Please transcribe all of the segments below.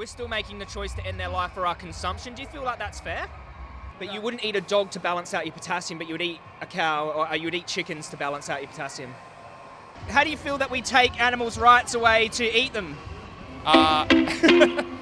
we're still making the choice to end their life for our consumption. Do you feel like that's fair? But you wouldn't eat a dog to balance out your potassium, but you would eat a cow or uh, you would eat chickens to balance out your potassium. How do you feel that we take animals' rights away to eat them? Uh,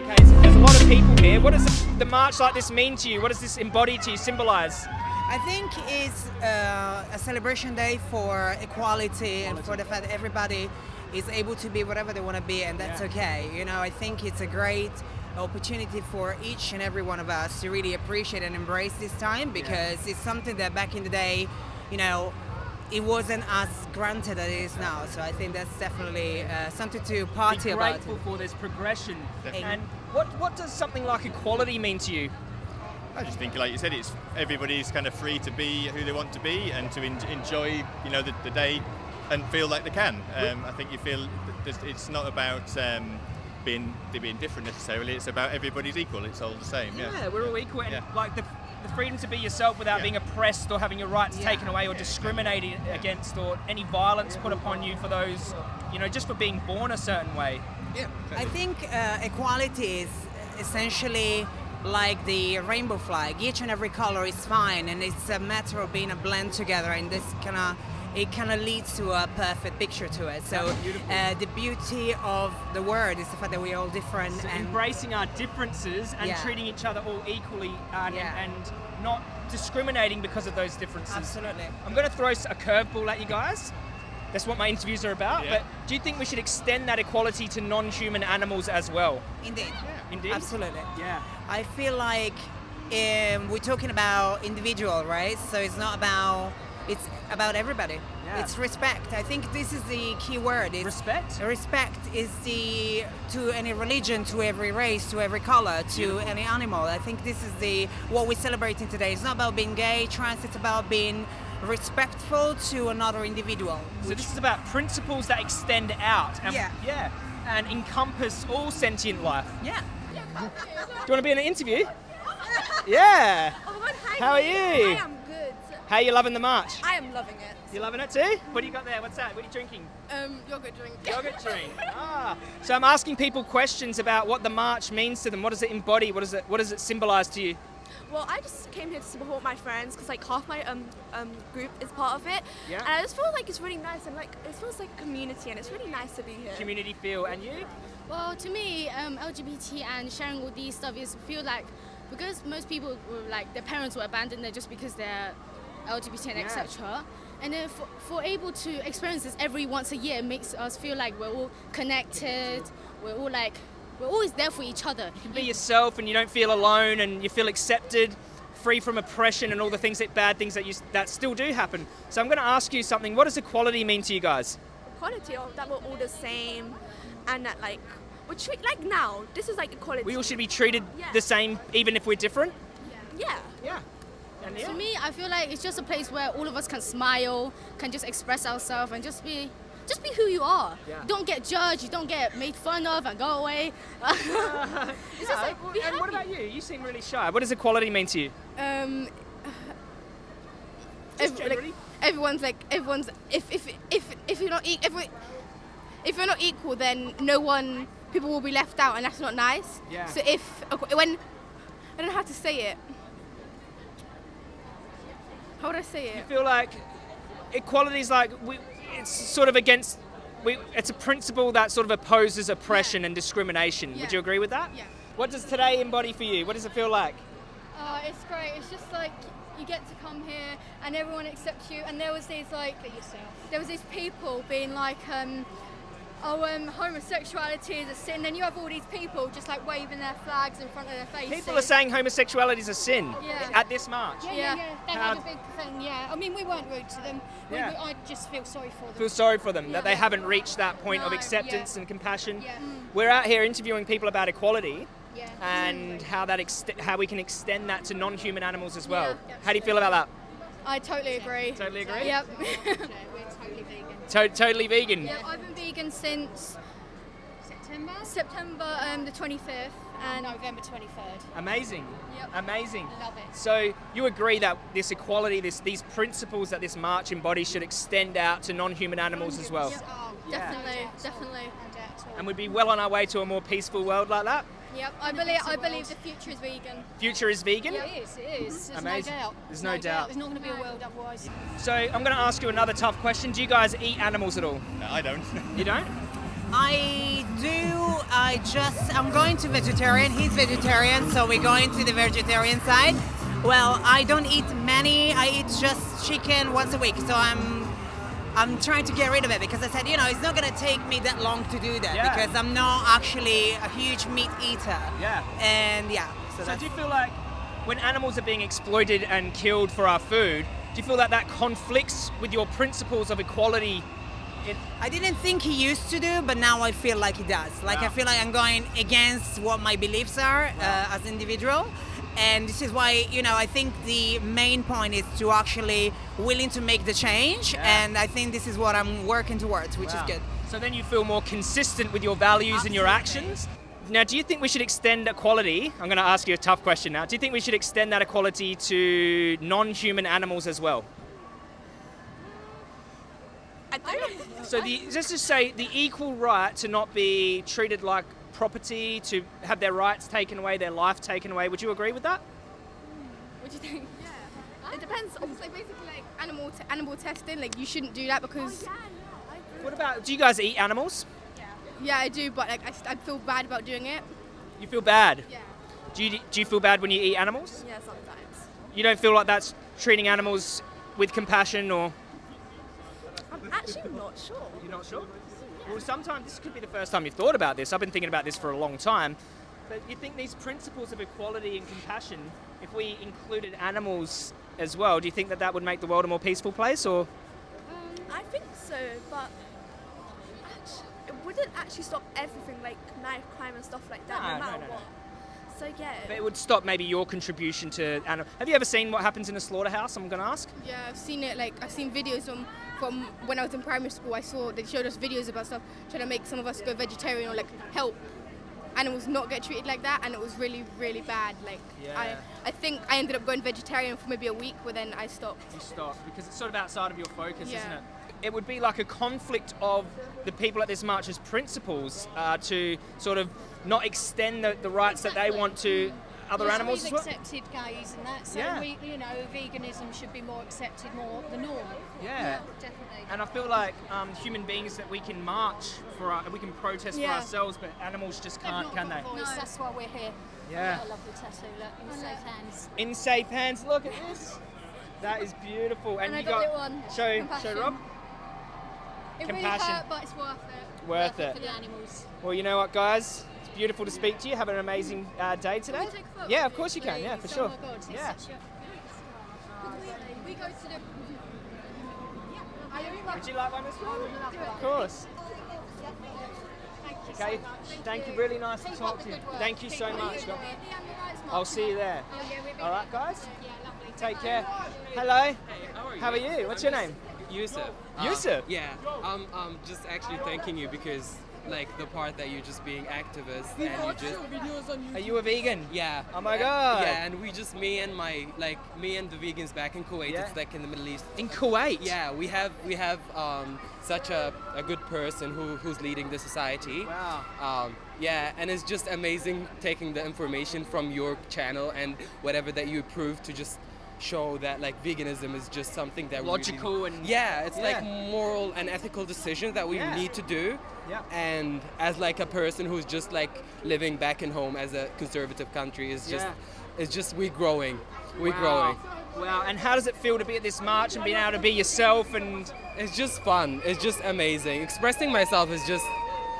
Okay, so there's a lot of people here. What does the march like this mean to you? What does this embody to you, symbolize? I think it's uh, a celebration day for equality and for the fact that everybody is able to be whatever they want to be, and that's Yeah. okay. You know, I think it's a great opportunity for each and every one of us to really appreciate and embrace this time because it's something that back in the day, you know, it wasn't as granted as it is now. So I think that's definitely uh, something to party Be about. grateful for this progression. Definitely. And what, what does something like equality mean to you? I just think, like you said, it's everybody's kind of free to be who they want to be and to en- enjoy, you know, the, the day and feel like they can. Um, I think you feel it's not about um, being being different necessarily. It's about everybody's equal. It's all the same. Yeah. Yeah, we're all equal. And Yeah. like the, the freedom to be yourself without Yeah. being oppressed or having your rights Yeah. taken away or Yeah, discriminated against or any violence put upon you for those, you know, just for being born a certain way. Yeah. I think uh, equality is essentially like the rainbow flag. Each and every color is fine, and it's a matter of being a blend together. And this kind of it kind of leads to a perfect picture to it. So uh, the beauty of the word is the fact that we're all different. So and embracing our differences and Yeah. treating each other all equally and, Yeah. and not discriminating because of those differences. absolutely. I'm going to throw a curveball at you guys. That's what my interviews are about. Yeah. But do you think we should extend that equality to non-human animals as well? Indeed. Indeed. Absolutely. Yeah. I feel like um, we're talking about individual, right? So it's not about it's about everybody. Yeah. It's respect. I think this is the key word. It's Respect. Respect is the to any religion, to every race, to every color, to any animal. I think this is the what we're celebrating today. It's not about being gay, trans. It's about being respectful to another individual. So this is about principles that extend out. And, Yeah. Yeah. And encompass all sentient life. Yeah. Do you want to be in an interview? Yeah. Oh. How are you? I am good. How are you loving the march? I am loving it. You loving it too? What do you got there? What's that? What are you drinking? Um, yogurt drink. Yogurt drink. Ah. So I'm asking people questions about what the march means to them. What does it embody? What does it What does it symbolise to you? Well, I just came here to support my friends because like half my um, um group is part of it. Yeah. And I just feel like it's really nice and like it feels like a community and it's really nice to be here. Community feel. And you? Well, to me, um, LGBT and sharing all these stuff is feel like because most people were like their parents were abandoned there just because they're LGBT and Yeah. etc. And then for, for able to experience this every once a year makes us feel like we're all connected. We're all like we're always there for each other. You can be yourself, and you don't feel alone, and you feel accepted, free from oppression, and all the things that bad things that you that still do happen. So I'm going to ask you something. What does equality mean to you guys? Equality of that we're all the same and that like we treat like now this is like equality. We all should be treated Yeah. the same, even if we're different. yeah. Yeah. And For me, I feel like it's just a place where all of us can smile, can just express ourselves, and just be, just be who you are. Yeah. Don't get judged. You don't get made fun of and go away. it's just Yeah, like and what about you? You seem really shy. What does equality mean to you? um, ev- like, everyone's like everyone's if if if if you're not e- every, if you're not equal then no one people will be left out and that's not nice Yeah. so if when I don't know how to say it how would I say You it feel like equality is like we, it's sort of against. We, it's a principle that sort of opposes oppression and discrimination. Would you agree with that? Yeah. What does today embody for you? What does it feel like? Uh, it's great. It's just like you get to come here and everyone accepts you. And there was these like there was these people being like, um, oh, um, homosexuality is a sin. Then you have all these people just like waving their flags in front of their faces. People are saying homosexuality is a sin Yeah. at this march. Yeah, yeah, Yeah. yeah. They How- had a big thing. Yeah. I mean, we weren't rude to them. We, Yeah. we, I just feel sorry for them. Feel sorry for them that they haven't reached that point of acceptance yeah. and compassion. Yeah. Mm. We're out here interviewing people about equality Yeah. and how that ex- how we can extend that to non-human animals as well. Yeah. How do you feel about that? I totally agree. Totally agree. Yep. To- totally vegan. yeah. I've been vegan since September. September um, the 25th and November 23rd. Amazing. Yep. Amazing. Love it. So you agree that this equality, this these principles that this march embodies should extend out to non-human animals as well, Oh, definitely, definitely. no doubt at and we'd be well on our way to a more peaceful world like that. Yep, I believe I believe the future is vegan. Future is vegan. Yeah, it is. It is. There's Amazing. no doubt. There's no doubt. There's not going to be a world otherwise. So I'm going to ask you another tough question. Do you guys eat animals at all? No, I don't. You don't? I do. I just. I'm going to vegetarian. He's vegetarian, so we're going to the vegetarian side. Well, I don't eat many. I eat just chicken once a week. So I'm. I'm trying to get rid of it because I said, you know, it's not gonna take me that long to do that Yeah. because I'm not actually a huge meat eater. Yeah. And yeah. So, So do you feel like when animals are being exploited and killed for our food, do you feel that that conflicts with your principles of equality? In, I didn't think he used to do, but now I feel like he does. Like I feel like I'm going against what my beliefs are uh, as an individual, and this is why you know I think the main point is to actually willing to make the change, Yeah. and I think this is what I'm working towards, which Wow. is good. So then you feel more consistent with your values and your actions. Now, do you think we should extend equality? I'm going to ask you a tough question now. Do you think we should extend that equality to non-human animals as well? I do. So the, let's just say the equal right to not be treated like property, to have their rights taken away, their life taken away. Would you agree with that? What do you think? Yeah. It depends on. It's like basically like animal t- animal testing. Like you shouldn't do that because oh, Yeah, yeah, I. What about? Do you guys eat animals? yeah, Yeah, I do, but like I, I feel bad about doing it. You feel bad. Yeah. Do you, do you feel bad when you eat animals? Yeah, sometimes. You don't feel like that's treating animals with compassion or? I'm actually not sure. You're not sure? Well, sometimes this could be the first time you've thought about this. I've been thinking about this for a long time. But you think these principles of equality and compassion, if we included animals as well, do you think that that would make the world a more peaceful place? Or um, I think so, but it wouldn't actually stop everything like knife crime and stuff like that, No, no, no, matter no, no. what. So yeah. but it would stop maybe your contribution to animal. Have you ever seen what happens in a slaughterhouse? I'm going to ask. Yeah, I've seen it. Like I've seen videos from from when I was in primary school. I saw they showed us videos about stuff trying to make some of us go vegetarian or like help animals not get treated like that, and it was really really bad. Like Yeah. I I think I ended up going vegetarian for maybe a week, but then I stopped. You stop because it's sort of outside of your focus, isn't it? It would be like a conflict of the people at this march's principles uh, to sort of not extend the, the rights that they want to other Yes, animals as We've well. accepted gays and that, so Yeah. we, you know, veganism should be more accepted, more the norm. Yeah. definitely. And I feel like um, human beings that we can march for, our, we can protest for ourselves, but animals just They've can't, can they? a voice, That's why we're here. Yeah. Got a lovely tattoo, look, in safe hands. In safe hands. Look at this. That is beautiful. And, And I you got a little one. Show, show Compassion. Rob. It Compassion. really hurt, but it's worth it. Worth it For the animals. Well, you know what, guys? It's beautiful to speak to you. Have an amazing uh, day today. we take a photo Yeah, of course you can. Yeah, for Please. sure. Oh God, Yeah. such We go to. Would you like one as well? Of course. Okay. Thank you. Really nice to talk to you. Thank you so much. I'll see you there. All right, guys. Take care. Hello. How are you? What's your name? Yusuf. Uh, Yusuf? yeah. I'm, I'm just actually thanking you because, like, the part that you're just being activist and you just. Are you a vegan? Yeah. Oh my God. Yeah, and we just, me and my, like, me and the vegans back in Kuwait, Yeah. it's like in the Middle East. In Kuwait. Yeah, we have we have um, such a, a good person who, who's leading the society. Wow. Um, yeah, and it's just amazing taking the information from your channel and whatever that you prove to just show that like veganism is just something that really- Logical and- yeah, it's like moral and ethical decisions that we Yeah. need to do. Yeah. And as like a person who's just like living back in home as a conservative country is just Yeah. it's just we growing, we wow. growing. Wow. And how does it feel to be at this march and being able to be yourself and It's just fun. It's just amazing. Expressing myself is just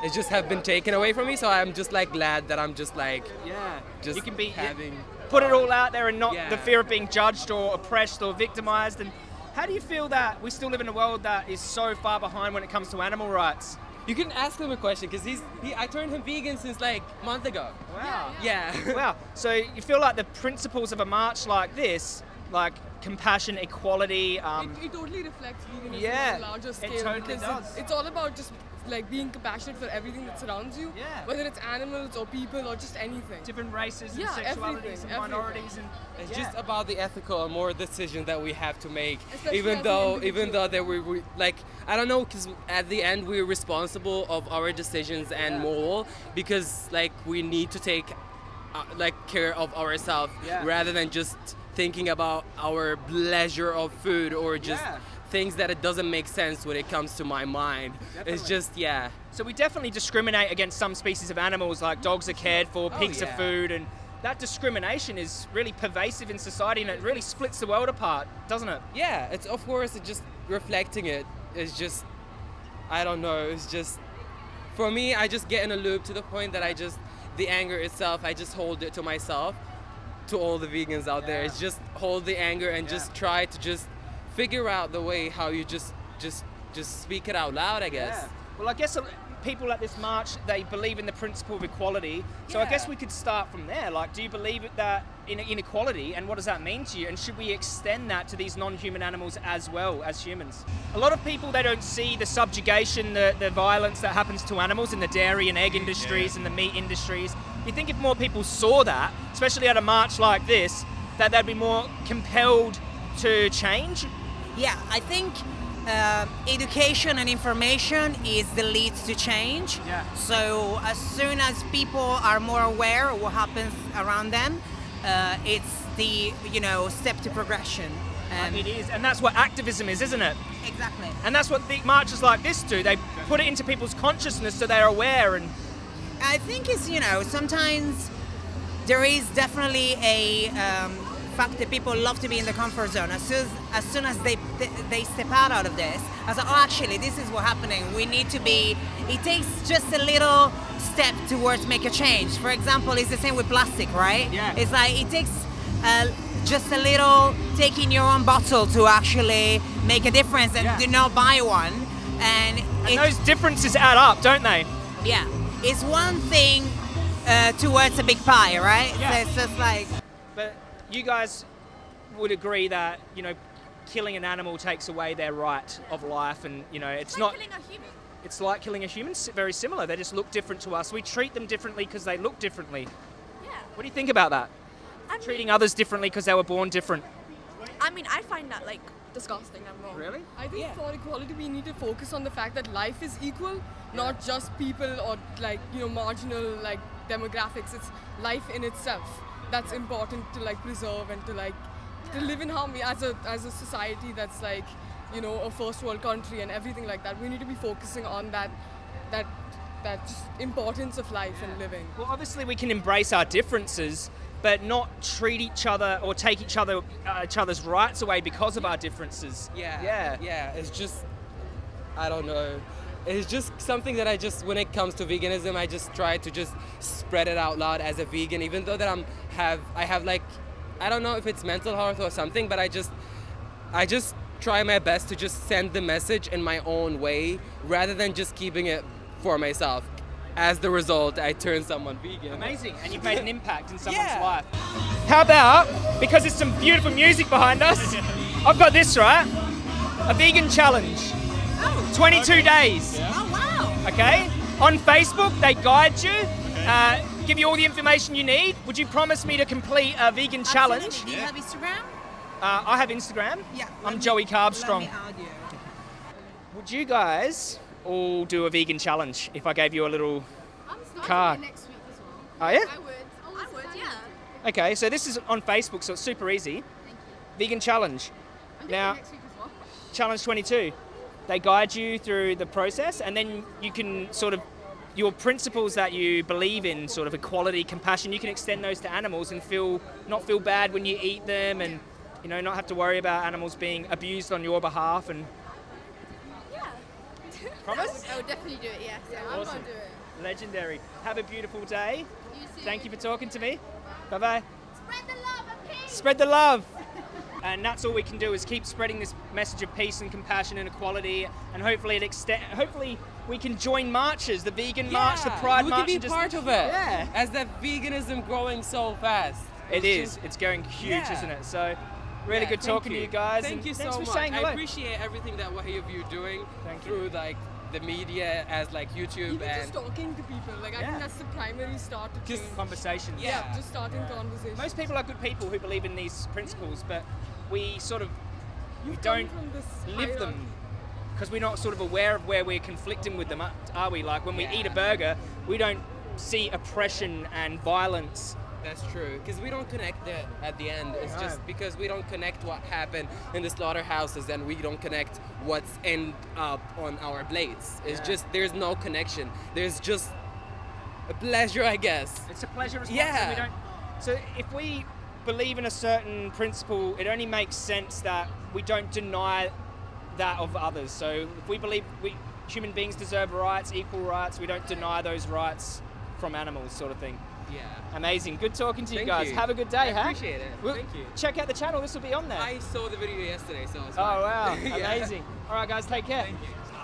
it just have been taken away from me. So I'm just like glad that I'm just like yeah, just you can be having. put it all out there and not Yeah. the fear of being judged or oppressed or victimized. And how do you feel that we still live in a world that is so far behind when it comes to animal rights? You can ask him a question because he's he, I turned him vegan since like a month ago. Wow. Yeah. wow. So you feel like the principles of a march like this, like compassion, equality. Um, it, it totally reflects veganism Yeah, on a larger it scale totally does. It's, it's all about just like being compassionate for everything that surrounds you. Yeah. Whether it's animals or people or just anything. different races and Yeah, sexualities everything, and everything. minorities and It's yeah. just about the ethical and moral decision that we have to make, Especially even though even though that we, we like I don't know because at the end we're responsible of our decisions and Yeah. moral because like we need to take uh, like care of ourselves Yeah. rather than just thinking about our pleasure of food or just Yeah. things that it doesn't make sense when it comes to my mind. Definitely. It's just yeah. So we definitely discriminate against some species of animals, like dogs are cared for, Oh, pigs are food, and that discrimination is really pervasive in society, and it really splits the world apart, doesn't it? Yeah, it's of course it's just reflecting it is just I don't know, it's just for me I just get in a loop to the point that I just the anger itself I just hold it to myself to all the vegans out there. Yeah. It's just hold the anger and Yeah. just try to just figure out the way how you just just just speak it out loud, I guess. Yeah. Well, I guess uh, people at this march they believe in the principle of equality. So I guess we could start from there. Like, do you believe that in inequality, and what does that mean to you? And should we extend that to these non-human animals as well as humans? A lot of people they don't see the subjugation, the, the violence that happens to animals in the dairy and egg industries and the meat industries. You think if more people saw that, especially at a march like this, that they'd be more compelled to change? Yeah, I think uh, education and information is the lead to change. Yeah. So as soon as people are more aware of what happens around them, uh, it's the you know step to progression. Um, it is, and that's what activism is, isn't it? exactly. And that's what the marches like this do. They put it into people's consciousness so they're aware and I think it's you know sometimes there is definitely a um, fact that people love to be in the comfort zone. As soon as, as soon as they they step out out of this, I say, oh, actually, this is what's happening. We need to be. It takes just a little step towards make a change. For example, it's the same with plastic, right? Yeah. It's like it takes. Uh, just a little taking your own bottle to actually make a difference and Yeah. do not buy one and, and it- those differences add up, don't they? yeah, it's one thing uh, towards a big pie, right? Yeah. So it's just like, But you guys would agree that you know killing an animal takes away their right of life, and you know it's not. killing a human. It's like killing a human. Very similar. They just look different to us. We treat them differently because they look differently. Yeah. What do you think about that? I mean, Treating others differently because they were born different. I mean, I find that like disgusting I'm wrong. Really? I think for equality we need to focus on the fact that life is equal, not just people or like you know marginal like demographics. It's life in itself that's important to like preserve and to like to live in harmony as a as a society that's like you know a first world country and everything like that. We need to be focusing on that that that just importance of life and living. Well, obviously we can embrace our differences, but not treat each other or take each other uh, each other's rights away because of our differences. Yeah. Yeah. Yeah. It's just, I don't know. It's just something that I just, when it comes to veganism, I just try to just spread it out loud as a vegan, even though that I'm have, I have like, I don't know if it's mental health or something, but I just, I just try my best to just send the message in my own way rather than just keeping it for myself. As the result, I turn someone vegan. Amazing, and you've made an impact in someone's Yeah. life. How about, because there's some beautiful music behind us, I've got this, right? A vegan challenge. 22 days. oh wow. Okay? On Facebook, they guide you, uh, give you all the information you need. Would you promise me to complete a vegan challenge? Do you have Instagram? Uh, I have Instagram. Yeah. I'm me- Joey Carbstrong. Would you guys all do a vegan challenge if I gave you a little I'm Card. next week as well. Oh yeah? I would. I would, yeah. Okay, so this is on Facebook, so it's super easy. Vegan challenge. I'm doing Now- next week as well. Challenge 22. They guide you through the process, and then you can sort of your principles that you believe in, sort of equality, compassion. You can extend those to animals and feel not feel bad when you eat them, and you know not have to worry about animals being abused on your behalf. And Yeah. Promise, I would definitely do it, yes. Yeah, I'm Awesome. gonna do it. legendary. Have a beautiful day. You too. Thank you for talking to me. Bye bye. Spread the love and peace. Spread the love. And that's all we can do is keep spreading this message of peace and compassion and equality, and hopefully it extend. Hopefully we can join marches, the vegan march, the Yeah, Pride we march. can be and just- part of it. Yeah. As that veganism growing so fast. It It's is. just- It's going huge, Yeah. isn't it? So, Really Yeah, good thank talking to you guys. Thank and you thanks so for much. saying hello. I appreciate everything that what of you doing Thank you. through like the media as like YouTube Even and just talking to people, like I think that's the primary start to Just change. Conversations. yeah, yeah. just starting conversations. Most people are good people who believe in these principles, but we sort of we You've come don't from this live them because we're not sort of aware of where we're conflicting with them, are we? Like when we eat a burger, we don't see oppression and violence. That's true, because we don't connect that at the end. It's just because we don't connect what happened in the slaughterhouses and we don't connect what's end up on our plates. It's Yeah. just, there's no connection. There's just a pleasure, I guess. It's a pleasure response. Yeah. We don't, so if we believe in a certain principle, it only makes sense that we don't deny that of others. So if we believe we human beings deserve rights, equal rights, we don't deny those rights from animals, sort of thing. Yeah. Amazing. Good talking to you Thank guys. you. Have a good day, I huh? appreciate it. Well, Thank you. Check out the channel. This will be on there. I saw the video yesterday, so it's Oh wow, Yeah. amazing! All right, guys, take care.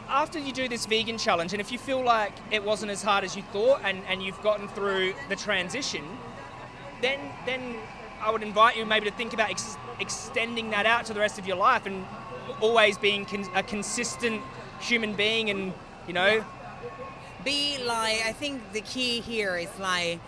After you do this vegan challenge, and if you feel like it wasn't as hard as you thought, and, and you've gotten through the transition, then then I would invite you maybe to think about ex- extending that out to the rest of your life, and always being con- a consistent human being, and you know, be like i think the key here is like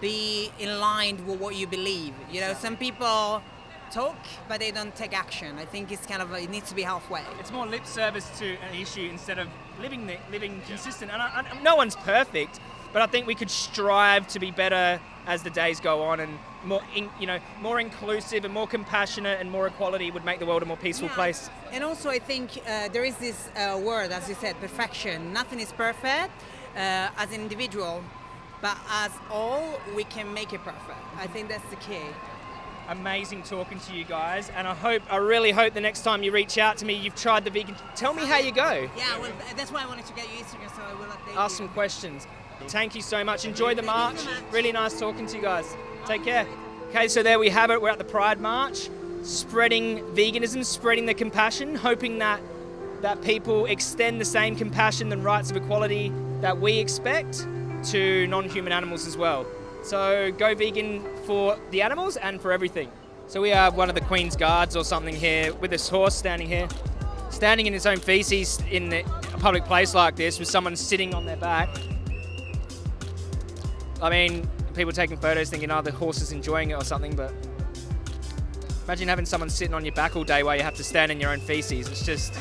be in line with what you believe you know some people talk but they don't take action i think it's kind of it needs to be halfway it's more lip service to an issue instead of living the, living consistent. And I, I, no one's perfect, but I think we could strive to be better as the days go on, and more, in, you know, more inclusive and more compassionate and more equality would make the world a more peaceful Yeah. place. And also, I think uh, there is this uh, word, as you said, perfection. Nothing is perfect uh, as an individual, but as all, we can make it perfect. I think that's the key. Amazing talking to you guys, and I hope, I really hope the next time you reach out to me, you've tried the vegan. Tell me how you go. Yeah, well, that's why I wanted to get you Instagram, so I will update Ask some questions. Thank you so much. Enjoy the march. so. Really nice talking to you guys. Take care. Okay, so there we have it. We're at the Pride March, spreading veganism, spreading the compassion, hoping that that people extend the same compassion and rights of equality that we expect to non-human animals as well. So go vegan for the animals and for everything. So we have one of the Queen's Guards or something here with this horse standing here, standing in its own feces in a public place like this with someone sitting on their back. I mean, people taking photos thinking, oh, the horse is enjoying it or something, but imagine having someone sitting on your back all day while you have to stand in your own feces. It's just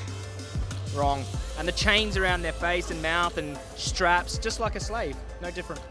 wrong. And the chains around their face and mouth and straps, just like a slave, no different.